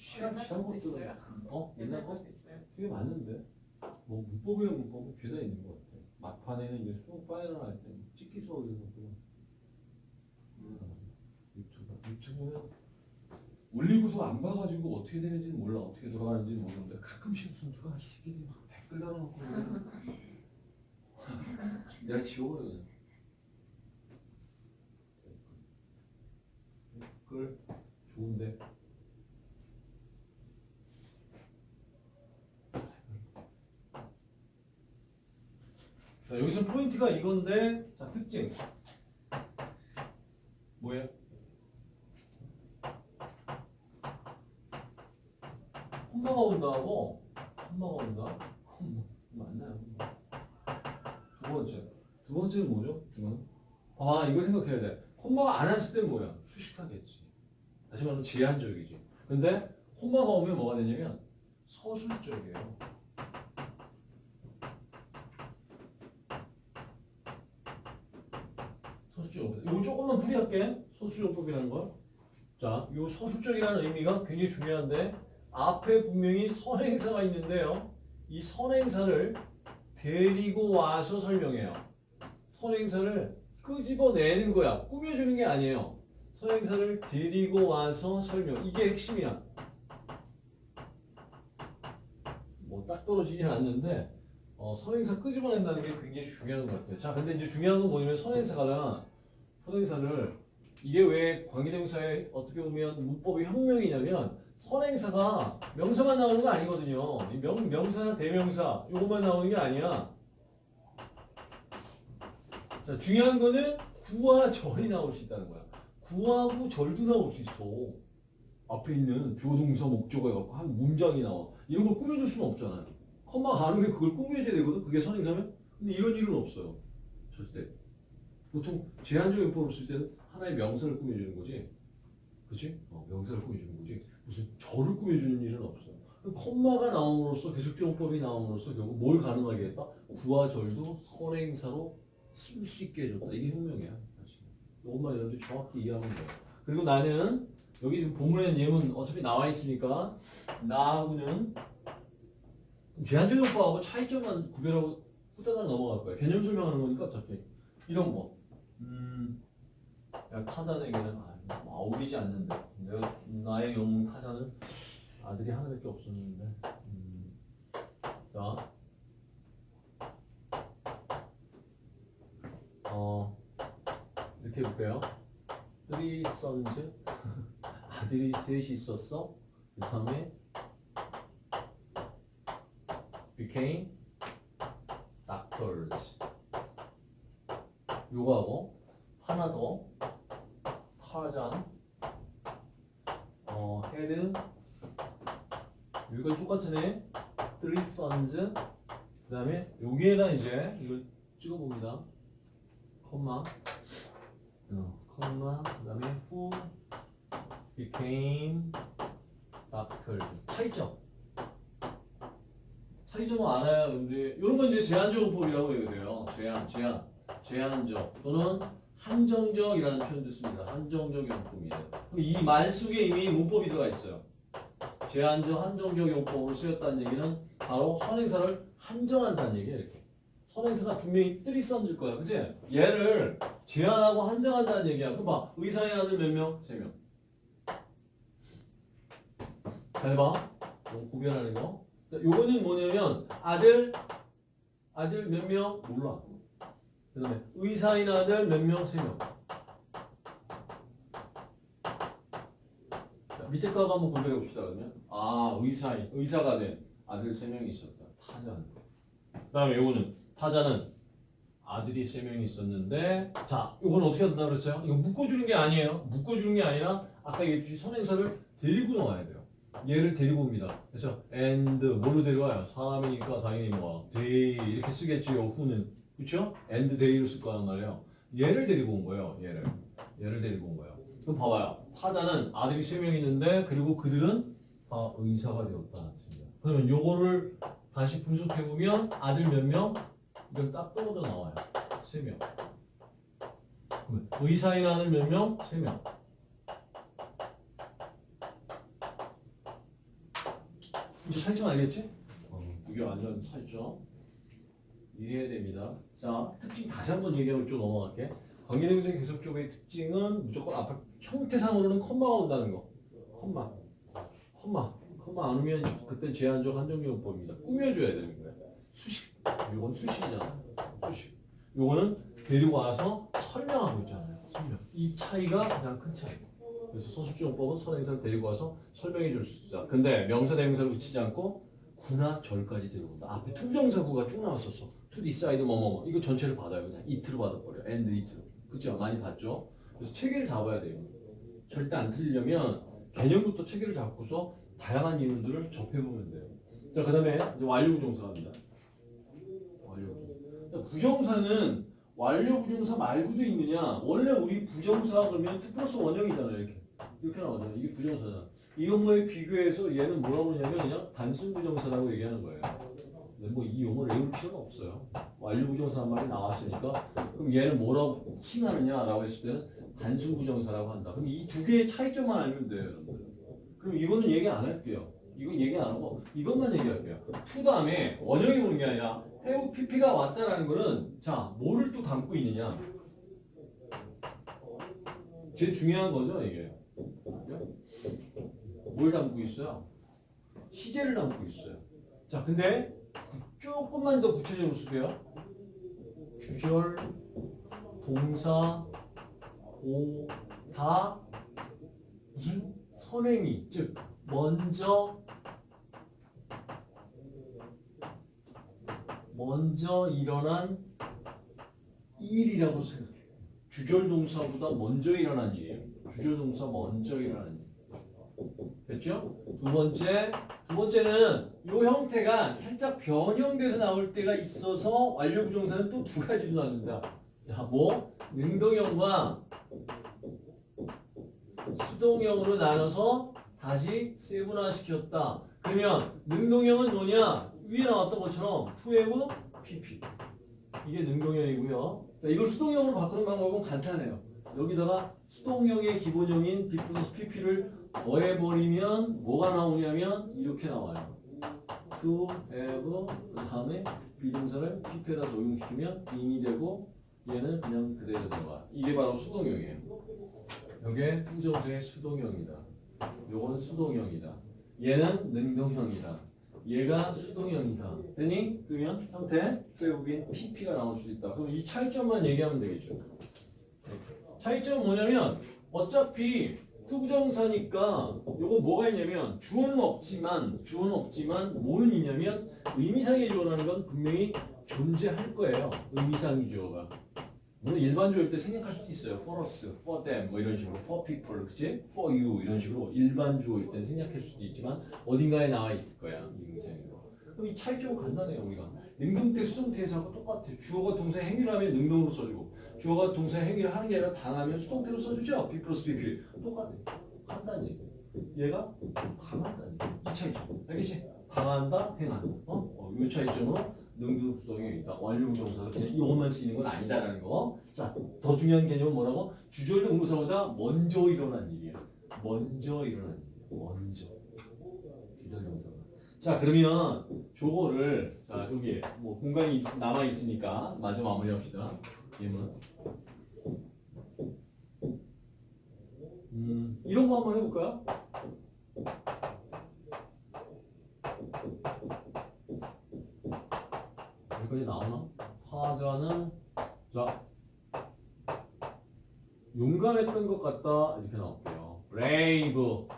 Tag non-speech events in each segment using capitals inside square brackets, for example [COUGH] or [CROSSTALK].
시간 옛날 지난 것도 것들 있어요. 어? 옛날 거 것도. 되게 많은데? 뭐 문법이면 문법은 죄다 있는 것 같아. 막판에는 이제 수능 파이널 할 때 찍기 수업에서 또 유튜브. 유튜브는 올리고서 안 봐가지고 어떻게 되는지는 몰라. 어떻게 돌아가는지는 모르는데 가끔씩 무슨 누가 이 새끼들이 막 댓글 달아놓고 내가 지워버려 그냥 댓글 좋은데 자, 여기서 포인트가 이건데, 자, 특징. 뭐예요? 콤마가 온다고? 콤마가 온다? 콤마. 맞나요? 두 번째. 두 번째는 뭐죠? 이거는? 아, 이거 생각해야 돼. 콤마가 안 왔을 때는 뭐야? 수식하겠지. 다시 말하면 제한적이지. 근데 콤마가 오면 뭐가 되냐면 서술적이에요. 조금만 풀이할게. 서술적법이라는 걸. 자, 이 서술적이라는 의미가 굉장히 중요한데 앞에 분명히 선행사가 있는데요. 이 선행사를 데리고 와서 설명해요. 선행사를 끄집어내는 거야. 꾸며주는 게 아니에요. 선행사를 데리고 와서 설명. 이게 핵심이야. 뭐 딱 떨어지진 않는데 어, 선행사 끄집어낸다는 게 굉장히 중요한 것 같아요. 자, 근데 이제 중요한 건 뭐냐면 선행사가 선행사를 이게 왜 관계대명사의 어떻게 보면 문법의 혁명이냐면 선행사가 명사만 나오는 거 아니거든요. 이 명, 명사나 대명사 이것만 나오는 게 아니야. 자, 중요한 거는 구와 절이 나올 수 있다는 거야. 구하고 절도 나올 수 있어. 앞에 있는 주어 동사 목적어 해갖고 한 문장이 나와. 이런 걸 꾸며줄 수는 없잖아요. 컴마가 안 오면 그걸 꾸며줘야 되거든. 그게 선행사면. 근데 이런 일은 없어요. 절대. 보통 제한적 용법을 쓸 때는 하나의 명사를 꾸며주는 거지. 그치? 어, 명사를 꾸며주는 거지. 무슨 절을 꾸며주는 일은 없어. 컴마가 나옴으로써 계속적 용법이 나옴으로써 결국 뭘 가능하게 했다? 구와 절도 선행사로 쓸 수 있게 해줬다. 이게 혁명이야. 이것만 여러분들 정확히 이해하면 돼요. 그리고 나는 여기 지금 본문에 예문 어차피 나와 있으니까 나하고는 제한적 용법하고 차이점만 구별하고 후다닥 넘어갈 거야. 개념 설명하는 거니까 어차피 이런 거. 음, 야, 타잔에게는 아, 뭐 어울리지 않는데. 내가 나의 영웅 타잔은 아들이 하나밖에 없었는데. 음, 자. 어, 이렇게 해볼게요. Three sons. [LAUGHS] 아들이 셋이 있었어. 그 다음에 became doctors 요거하고 하나 더 타잔 어 had 똑같은 애 three sons 그 다음에 여기에다 이제 이걸 찍어봅니다. 컴마 어, 컴마 그 다음에 who became doctors 차이점. 차이점을 알아야 근데 이런 건 이제 제한적 용법이라고 얘기해요. 제한 제한 제한적 또는 한정적이라는 표현도 씁니다. 한정적 용법이에요. 그럼 이 말 속에 이미 문법이 들어가 있어요. 제한적, 한정적 용법으로 쓰였다는 얘기는 바로 선행사를 한정한다는 얘기예요. 이렇게. 선행사가 분명히 뜰이 써질 거야. 그지? 얘를 제한하고 한정한다는 얘기야. 그럼 봐. 의사의 아들 몇 명? 세 명. 잘 봐. 요 구별하는 거. 자, 요거는 뭐냐면 아들, 아들 몇 명? 몰라. 그 다음에 의사인 아들 몇 명? 세 명. 자, 밑에 거하고 한번 구별해 봅시다 그러면. 아 의사인 의사가 된 아들 세 명이 있었다. 타자는. 그 다음에 요거는 타자는 아들이 세 명이 있었는데 자 이건 어떻게 한다 그랬어요? 이거 묶어주는 게 아니에요. 묶어주는 게 아니라 아까 얘기했듯이 선행사를 데리고 나와야 돼요. 얘를 데리고 옵니다. 그래서 and 뭘로 데려와요? 사람이니까 당연히 뭐 they 이렇게 쓰겠지 요. 후는 그렇죠? and they로 쓸 거란 말이에요. 얘를 데리고 온 거예요. 얘를 얘를 데리고 온 거예요. 그럼 봐봐요. 타자는 아들이 세명 있는데 그리고 그들은 다 의사가 되었다. 그러면 요거를 다시 분석해 보면 아들 몇 명? 이건 딱 떨어져 나와요. 세 명. 그러면 의사인 아들 몇 명? 세 명. 이제 차이점 알겠지? 어, 이게 완전 차이점. 이해해야 됩니다. 자, 특징 다시 한번 얘기하고 좀 넘어갈게. 관계대명사 계속 쪽의 특징은 무조건 앞에 형태상으로는 컴마가 온다는 거. 컴마. 컴마. 컴마 안 오면 그때 제한적 한정용법입니다. 꾸며줘야 되는 거야. 수식. 이건 수식이잖아. 수식. 요거는 데리고 와서 설명하고 있잖아요. 설명. 이 차이가 가장 큰 차이고. 그래서 서술주용법은 선행사를 데리고 와서 설명해 줄 수 있다. 근데 명사 대명사로 그치지 않고 구나 절까지 데려온다. 앞에 to부정사구가 쭉 나왔었어. To decide 뭐뭐 이거 전체를 받아요. 그냥 it로 받아버려. and it로. 그죠? 많이 봤죠? 그래서 체계를 잡아야 돼요. 절대 안 틀리려면 개념부터 체계를 잡고서 다양한 이론들을 접해보면 돼요. 자, 그 다음에 이제 완료부정사 갑니다. 완료부정사. 자, 부정사는 완료부정사 말고도 있느냐? 원래 우리 부정사 그러면 2 플러스 원형이잖아요. 이렇게. 이렇게 나오잖아요. 이게 부정사잖아. 이것과의 비교해서 얘는 뭐라고 하냐면 그냥 단순 부정사라고 얘기하는 거예요. 뭐 이 용어를 외울 필요는 없어요. 완료 부정사 한 말이 나왔으니까 그럼 얘는 뭐라고 칭하느냐라고 했을 때는 단순 부정사라고 한다. 그럼 이 두 개의 차이점만 알면 돼요, 여러분들. 그럼 이거는 얘기 안 할게요. 이건 얘기 안 하고 이것만 얘기할게요. to 다음에 원형이 오는 게 아니라 해우 PP가 왔다라는 거는 자 뭐를 또 담고 있느냐. 제일 중요한 거죠 이게. 뭘 담고 있어요? 시제를 담고 있어요. 자 근데 조금만 더 구체적으로 쓸게요. 주절, 동사, 오, 다, 무슨 선행이, 즉 먼저 먼저 일어난 일이라고 생각해요. 주절 동사보다 먼저 일어난 일이에요. 주절 동사 먼저 일어난 일. 됐죠? 두 번째, 두 번째는 이 형태가 살짝 변형돼서 나올 때가 있어서 완료 부정사는 또 두 가지로 나눈다. 자, 뭐 능동형과 수동형으로 나눠서 다시 세분화시켰다. 그러면 능동형은 뭐냐? 위에 나왔던 것처럼 투에브 pp. 이게 능동형이고요. 자, 이걸 수동형으로 바꾸는 방법은 간단해요. 여기다가 수동형의 기본형인 플러스 pp를 더해버리면 뭐가 나오냐면 이렇게 나와요. to have 그 다음에 비동사를 pp에다 적용시키면 in이 되고 얘는 그냥 그대로 들어가. 이게 바로 수동형이에요. 이게 투정사의 수동형이다. 요건 수동형이다. 얘는 능동형이다. 얘가 수동형이다. 되니? 그러면 형태 수의국인 pp가 나올 수 있다. 그럼 이 차이점만 얘기하면 되겠죠. 차이점은 뭐냐면 어차피 to부정사니까 요거 뭐가 있냐면 주어는 없지만 주어는 없지만 뭐는 있냐면 의미상의 주어라는 건 분명히 존재할 거예요. 의미상의 주어가. 물론 일반 주어일 때 생략할 수도 있어요. for us, for them 뭐 이런 식으로 for people, 그치? for you 이런 식으로 일반 주어일 때 생략할 수도 있지만 어딘가에 나와 있을 거야. 의미상으로. 그럼 이 차이점은 간단해요. 우리가 능동 때 수동 태에서 하고 똑같아. 주어가 동사 행위를 하면 능동으로 써주고 주어가 동사 행위를 하는 게 아니라 당하면 수동태로 써주죠. B 플러스 BP. 똑같아. 한다는. 얘가 당한다는. 이 차이점. 알겠지? 당한다, 행한. 어? 어, 이 차이점으로 능동 수동이 있다. 완료 동사가 그냥 이것만 쓰이는 건 아니다라는 거. 자, 더 중요한 개념은 뭐라고? 주절 동사보다 먼저 일어난 일이야. 먼저 일어난 일. 먼저. 자, 그러면 저거를 자, 여기 뭐 공간이 있- 남아 있으니까 마저 마무리합시다. 예문. 음, 이런 거 한번 해볼까요? 여기까지 나오나? 타자는 자 용감했던 것 같다 이렇게 나올게요. brave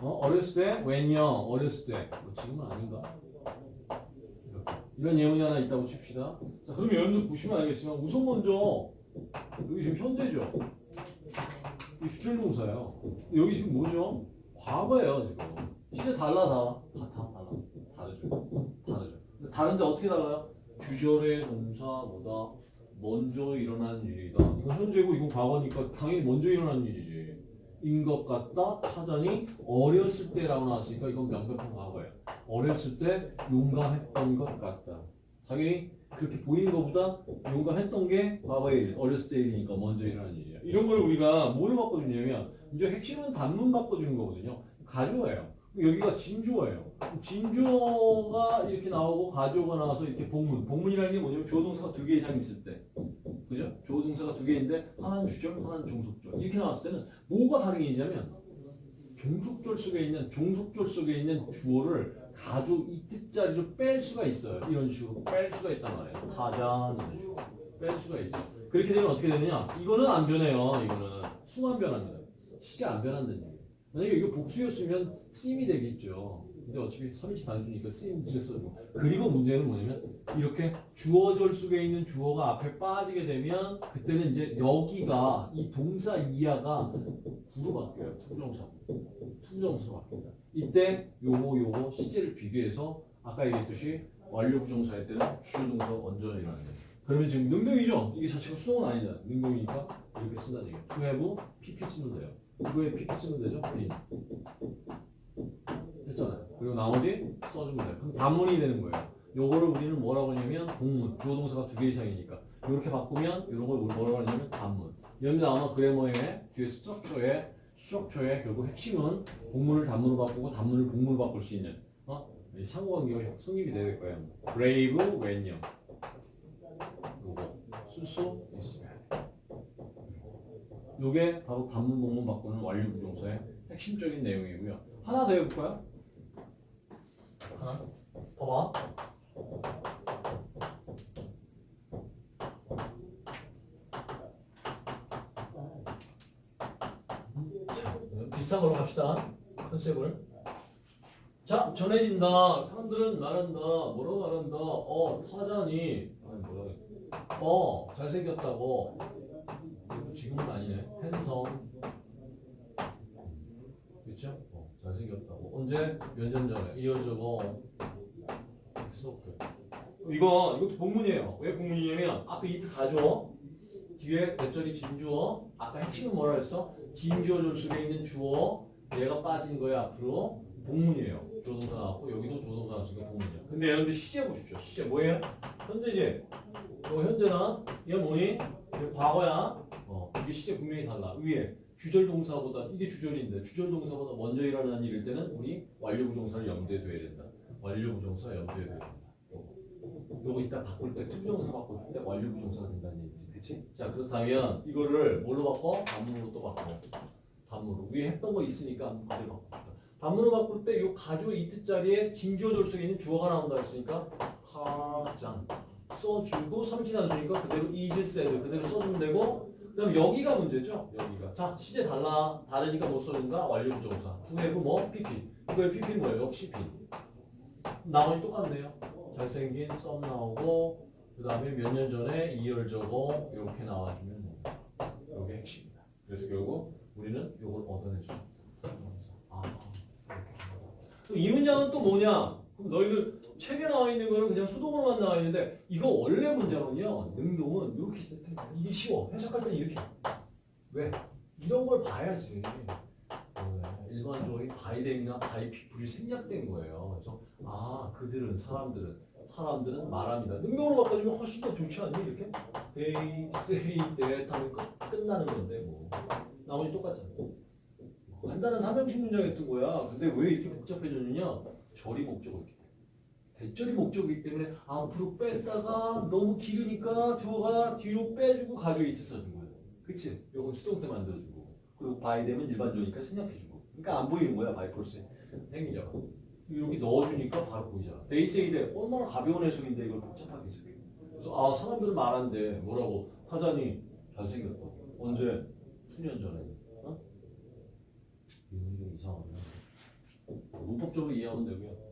어? 어렸을 때 when요 어렸을 때뭐 지금은 아닌가? 이런 예문이 하나 있다고 칩시다. 자 그럼 여러분들 보시면 알겠지만 우선 먼저 여기 지금 현재죠. 이 주절동사예요. 여기 지금 뭐죠? 과거예요 지금. 시제 달라 다 같아 달라 다르죠. 다르죠. 다른데 어떻게 달라요? 주절의 동사보다 먼저 일어난 일이다. 이건 현재고 이건 과거니까 당연히 먼저 일어난 일이지. 인 것 같다. 타자니 어렸을 때라고 나왔으니까 이건 명백한 과거예요. 어렸을 때 용감했던 것 같다. 당연히 그렇게 보이는 것보다 용감했던 게 과거의 일, 어렸을 때 일이니까 먼저 일어난 일이야. 이런 걸 우리가 뭐를 바꿔주냐면 이제 핵심은 단문 바꿔주는 거거든요. 가져와요. 여기가 진주어예요. 진주어가 이렇게 나오고 가주어가 나와서 이렇게 복문. 복문이라는 게 뭐냐면 주어 동사가 두 개 이상 있을 때. 그죠? 주어 동사가 두 개인데 하나는 주절, 하나는 종속절. 이렇게 나왔을 때는 뭐가 가능해지냐면 종속절 속에 있는 종속절 속에 있는 주어를 가주 이트자리로 뺄 수가 있어요. 이런 식으로 뺄 수가 있단 말이에요. 타자 이런 식으로 뺄 수가 있어요. 그렇게 되면 어떻게 되느냐? 이거는 안 변해요. 이거는 수만 변합니다. 시제 안 변한다는 얘기예요. 만약에 이거 복수였으면 쓰임이 되겠죠. 근데 어차피 삼인치 단수니까 쓰임 쓰고 그리고 문제는 뭐냐면 이렇게 주어절 속에 있는 주어가 앞에 빠지게 되면 그때는 이제 여기가 이 동사 이하가 구로 바뀌어요. to부정사. to부정사로 바뀝니다. 이때 요거 요거 시제를 비교해서 아까 얘기했듯이 완료 부정사일 때는 주요 동사 원전이라는 거예요. 그러면 지금 능동이죠? 이게 자체가 수동은 아니다. 능동이니까 이렇게 쓴다는 얘기예요. to have pp 쓰면 돼요. 이거에 pp 쓰면 되죠? 그리고 나머지 써주면 돼요. 단문이 되는 거예요. 요거를 우리는 뭐라고 하냐면 동문, 주어 동사가 두 개 이상이니까 이렇게 바꾸면 이런 걸 뭐라고 하냐면 단문. 여기 아마 그래머의 뒤에 스트럭처의 결국 핵심은 복문을 단문으로 바꾸고 단문을 복문으로 바꿀 수 있는 어? 이 상호관계가 성립이 될 거예요. brave when요. 요거 쓸 수 있습니다. 요게 바로 단문 복문 바꾸는 완료 부정사의 핵심적인 내용이고요. 하나 더 해볼까요? 하나. 봐봐. 자, 비싼 걸로 갑시다. 컨셉을. 자, 전해진다. 사람들은 말한다. 뭐라고 말한다. 어, 타자니. 아니, 그래. 어, 잘생겼다고. 지금은 아니네. 핸섬. 그쵸? 어, 잘생겼다고. 언제? 몇 년 전에. 이어저거. 써볼게요. 이거, 이것도 복문이에요. 왜 복문이냐면, 앞에 이트 가져. 뒤에 대절이 진주어. 아까 핵심은 뭐라 했어? 진주어절 속에 있는 주어. 얘가 빠진 거야, 앞으로. 복문이에요. 주어동사 나왔고, 여기도 주어동사 나왔으니까 복문이야. 근데 여러분들 시제 보십시오. 시제 뭐예요? 현재지? 뭐 현재나? 이게 뭐니? 이게 과거야. 어, 이게 시제 분명히 달라. 위에. 주절 동사보다 이게 주절인데 주절 동사보다 먼저 일어나는 일일 때는 우리 완료 부정사를 염두에 둬야 된다. 완료 부정사 염두에 둬야 된다. 요거. 이따 바꿀 때 to부정사 바꿀 때 완료 부정사가 된다는 얘기지. 그치? 자 그렇다면 이거를 뭘로 바꿔? 단문으로 또 바꿔. 단문으로. 위에 했던 거 있으니까 그대로 바꿔. 단문으로 바꿀 때 요 가주어 it 자리에 진주어 절 속에 있는 주어가 나온다 했으니까 가장 써주고 삼진안 주니까 그대로 is said 그대로 써주면 되고 그다음 여기가 문제죠. 여기가. 자, 시제 달라. 다르니까 못 써준다. 완료 부정사. 구해고 뭐? PP. 이거의 PP는 뭐예요? 역시 P. 나머지 똑같네요. 잘생긴 썸 나오고 그 다음에 몇 년 전에 이열저거 이렇게 나와주면 됩니다. 이게 핵심이다. 그래서 결국 우리는 이걸 얻어내죠. 아, 이렇게. 이 문장은 또 뭐냐? 그럼 너희들 책에 나와 있는 거는 그냥 수동으로만 나와 있는데 이거 원래 문장은요 능동은 이렇게 세트 이게 쉬워. 해석할 때는 이렇게. 왜? 이런 걸 봐야지. 어, 일반 주어인 바이댕이나 바이피플이 생략된 거예요. 그래서 아 그들은 사람들은 사람들은 말합니다. 능동으로 바꿔주면 훨씬 더 좋지 않니? 이렇게? they say that 하면 끝, 끝나는 건데 뭐. 나머지 똑같잖아. 간단한 삼형식 문장이었던 거야. 근데 왜 이렇게 복잡해졌느냐 절이 목적어 있기 때문에 대절이 목적이기 때문에 앞으로 뺐다가 너무 길으니까 주어가 뒤로 빼주고 이트 써준 거예요. 그치? 요건 수동 때 만들어주고 그리고 바이 되면 일반적이니까 생략해주고 그러니까 안 보이는 거야 바이폴스 행위자가 이렇게 넣어주니까 바로 보이잖아. 데이세이데 얼마나 가벼운 해석인데 이걸 복잡하게 해석해. 그래서 아 사람들은 말한대 뭐라고 타자니 잘생겼다. 언제? 수년 전에. 어? 이상하네. 문법적으로 이해하면 되고요.